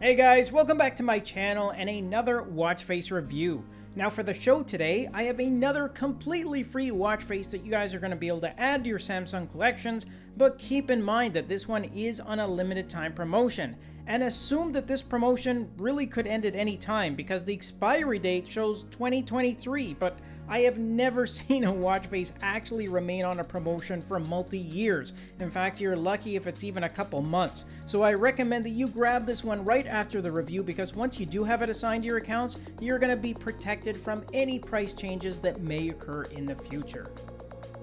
Hey guys, welcome back to my channel and another watch face review. Now for the show today, I have another completely free watch face that you guys are going to be able to add to your Samsung collections, but keep in mind that this one is on a limited time promotion, and assume that this promotion really could end at any time because the expiry date shows 2023, but I have never seen a watch face actually remain on a promotion for multi-years. In fact, you're lucky if it's even a couple months. So I recommend that you grab this one right after the review because once you do have it assigned to your accounts, you're going to be protected from any price changes that may occur in the future.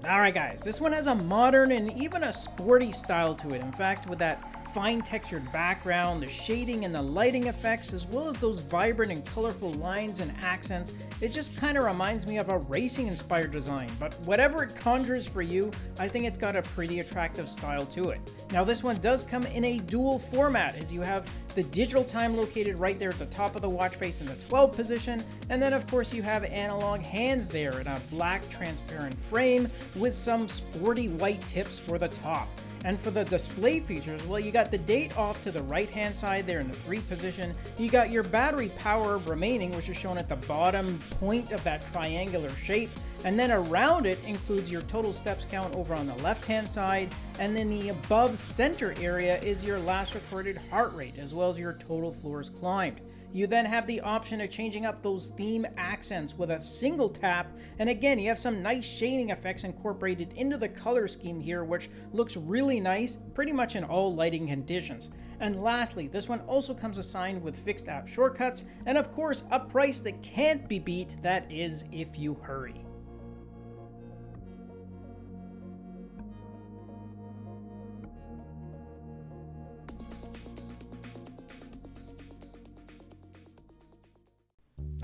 Alright guys, this one has a modern and even a sporty style to it. In fact, with that fine textured background, the shading and the lighting effects, as well as those vibrant and colorful lines and accents, it just kind of reminds me of a racing inspired design, but whatever it conjures for you, I think it's got a pretty attractive style to it. Now this one does come in a dual format, as you have the digital time located right there at the top of the watch face in the 12 position, and then of course you have analog hands there in a black transparent frame with some sporty white tips for the top. And for the display features, well, you got the date off to the right-hand side there in the 3 position. You got your battery power remaining, which is shown at the bottom point of that triangular shape. And then around it includes your total steps count over on the left-hand side. And then the above center area is your last recorded heart rate, as well as your total floors climbed. You then have the option of changing up those theme accents with a single tap, and again, you have some nice shading effects incorporated into the color scheme here, which looks really nice pretty much in all lighting conditions. And lastly, this one also comes assigned with fixed app shortcuts, and of course, a price that can't be beat, that is if you hurry.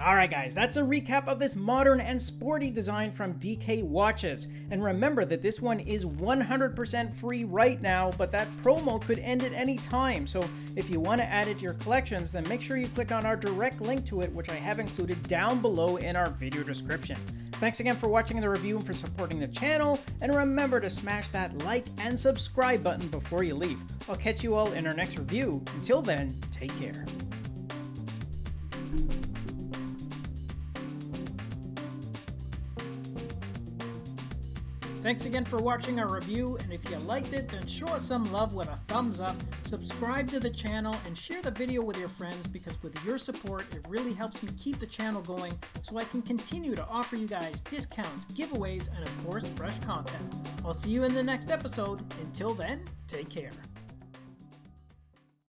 Alright guys, that's a recap of this modern and sporty design from DK Watches. And remember that this one is 100% free right now, but that promo could end at any time. So if you want to add it to your collections, then make sure you click on our direct link to it, which I have included down below in our video description. Thanks again for watching the review and for supporting the channel, and remember to smash that like and subscribe button before you leave. I'll catch you all in our next review. Until then, take care. Thanks again for watching our review, and if you liked it, then show us some love with a thumbs up, subscribe to the channel, and share the video with your friends because with your support, it really helps me keep the channel going so I can continue to offer you guys discounts, giveaways, and of course, fresh content. I'll see you in the next episode. Until then, take care.